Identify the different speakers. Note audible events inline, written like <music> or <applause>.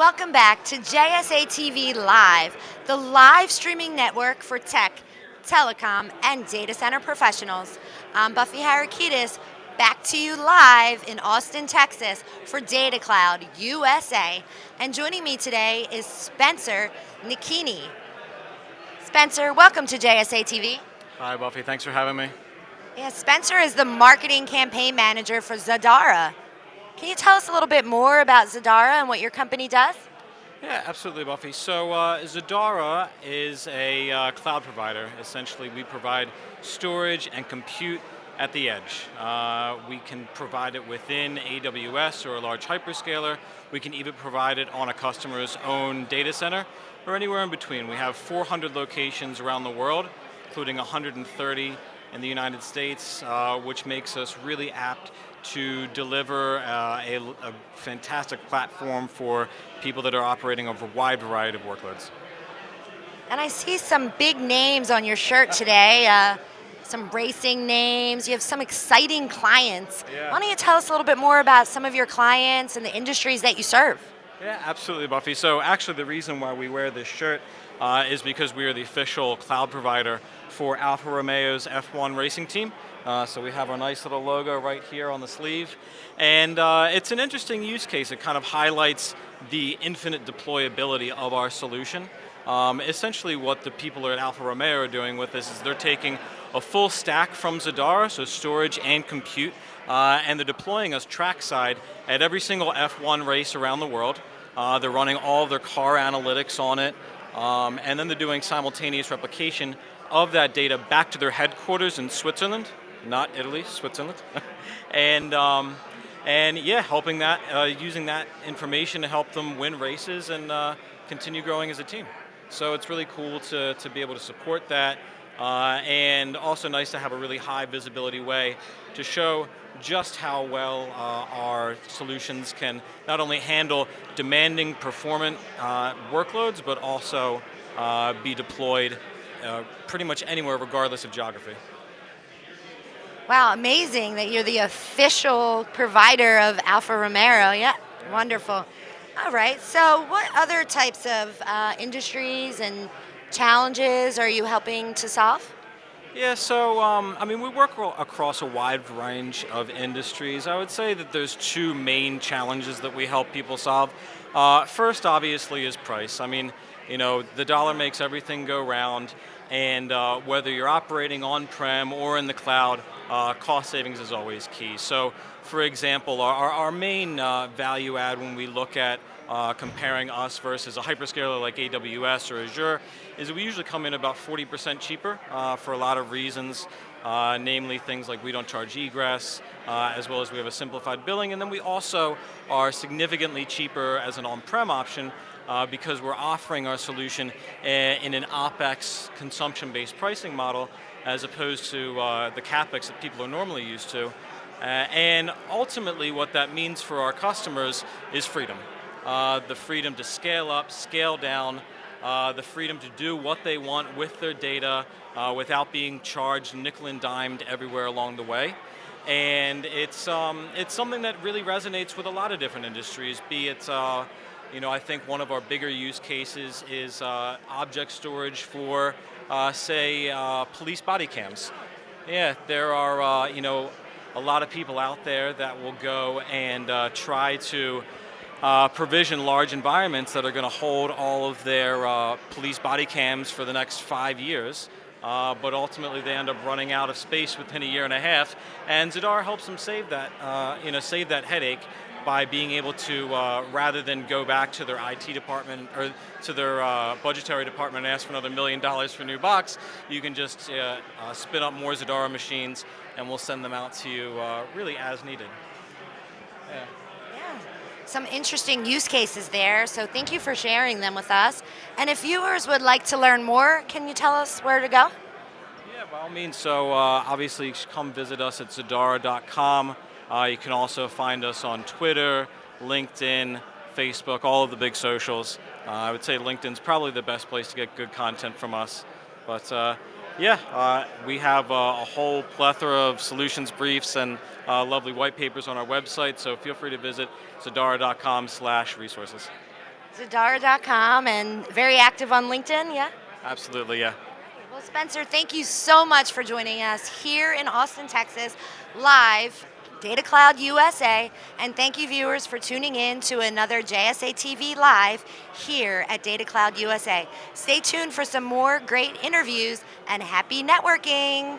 Speaker 1: Welcome back to JSA TV Live, the live streaming network for tech, telecom, and data center professionals. I'm Buffy Harakitis, back to you live in Austin, Texas for Data Cloud USA. And joining me today is Spencer Nikini. Spencer, welcome to JSA TV.
Speaker 2: Hi Buffy, thanks for having me.
Speaker 1: Yeah, Spencer is the marketing campaign manager for Zadara. Can you tell us a little bit more about Zadara and what your company does?
Speaker 2: Yeah, absolutely, Buffy. So uh, Zadara is a uh, cloud provider. Essentially, we provide storage and compute at the edge. Uh, we can provide it within AWS or a large hyperscaler. We can even provide it on a customer's own data center or anywhere in between. We have 400 locations around the world, including 130 in the United States, uh, which makes us really apt to deliver uh, a, a, fantastic platform for people that are operating over a wide variety of workloads.
Speaker 1: And I see some big names on your shirt today, uh, some racing names, you have some exciting clients.
Speaker 2: Yeah.
Speaker 1: Why don't you tell us a little bit more about some of your clients and the industries that you serve?
Speaker 2: Yeah, absolutely, Buffy. So actually the reason why we wear this shirt uh, is because we are the official cloud provider for Alfa Romeo's F1 racing team. Uh, so we have our nice little logo right here on the sleeve. And uh, it's an interesting use case. It kind of highlights the infinite deployability of our solution. Um, essentially what the people at Alfa Romeo are doing with this is they're taking a full stack from Zadara, so storage and compute, uh, and they're deploying us trackside at every single F1 race around the world. Uh, they're running all their car analytics on it, um, and then they're doing simultaneous replication of that data back to their headquarters in Switzerland, not Italy, Switzerland. <laughs> and, um, and yeah, helping that, uh, using that information to help them win races and uh, continue growing as a team. So it's really cool to, to be able to support that uh, and also nice to have a really high visibility way to show just how well uh, our solutions can not only handle demanding performant uh, workloads, but also uh, be deployed uh, pretty much anywhere regardless of geography.
Speaker 1: Wow, amazing that you're the official provider of Alfa Romeo. Yeah, wonderful. All right, so what other types of uh, industries and challenges are you helping to solve?
Speaker 2: Yeah, so um, I mean, we work across a wide range of industries. I would say that there's two main challenges that we help people solve. Uh, first, obviously, is price. I mean, you know, the dollar makes everything go round, and uh, whether you're operating on-prem or in the cloud, uh, cost savings is always key. So, for example, our, our main uh, value add when we look at uh, comparing us versus a hyperscaler like AWS or Azure is we usually come in about 40% cheaper uh, for a lot of reasons. Uh, namely things like we don't charge egress, uh, as well as we have a simplified billing, and then we also are significantly cheaper as an on-prem option uh, because we're offering our solution in an OpEx consumption-based pricing model as opposed to uh, the CapEx that people are normally used to. Uh, and ultimately what that means for our customers is freedom uh, the freedom to scale up, scale down, uh, the freedom to do what they want with their data uh, without being charged nickel and dimed everywhere along the way. And it's, um, it's something that really resonates with a lot of different industries, be it, uh, you know, I think one of our bigger use cases is uh, object storage for, uh, say, police body cams. Yeah, there are, you know, a lot of people out there that will go and try to uh, provision large environments that are going to hold all of their uh, police body cams for the next five years. Uh, but ultimately they end up running out of space within a year and a half, and Zadara helps them save that, uh, you know, save that headache by being able to, uh, rather than go back to their IT department or to their uh, budgetary department and ask for another million dollars for a new box, you can just spin up more Zadara machines and we'll send them out to you really as needed.
Speaker 1: Yeah some interesting use cases there, so thank you for sharing them with us. And if viewers would like to learn more, can you tell us where to go?
Speaker 2: Yeah, by all means. So uh, obviously come visit us at zadara.com. Uh, you can also find us on Twitter, LinkedIn, Facebook, all of the big socials. Uh, I would say LinkedIn's probably the best place to get good content from us. But uh, yeah, uh, we have uh, a whole plethora of solutions briefs and uh, lovely white papers on our website, so feel free to visit zadara.com slash resources.
Speaker 1: Zadara.com and very active on LinkedIn, yeah?
Speaker 2: Absolutely, yeah.
Speaker 1: Well, Spencer, thank you so much for joining us here in Austin, Texas, live, Data Cloud USA, and thank you viewers for tuning in to another JSA TV Live here at Data Cloud USA. Stay tuned for some more great interviews and happy networking.